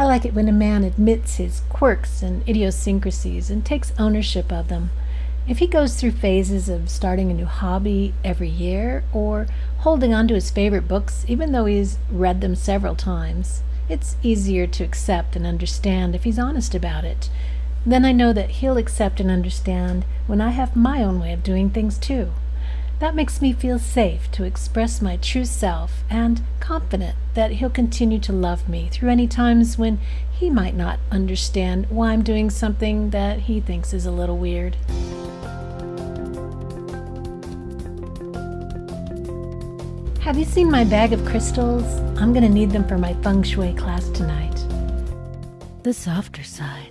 I like it when a man admits his quirks and idiosyncrasies and takes ownership of them. If he goes through phases of starting a new hobby every year or holding on to his favorite books even though he's read them several times, it's easier to accept and understand if he's honest about it. Then I know that he'll accept and understand when I have my own way of doing things too. That makes me feel safe to express my true self and confident that he'll continue to love me through any times when he might not understand why I'm doing something that he thinks is a little weird. Have you seen my bag of crystals? I'm going to need them for my feng shui class tonight. The softer side.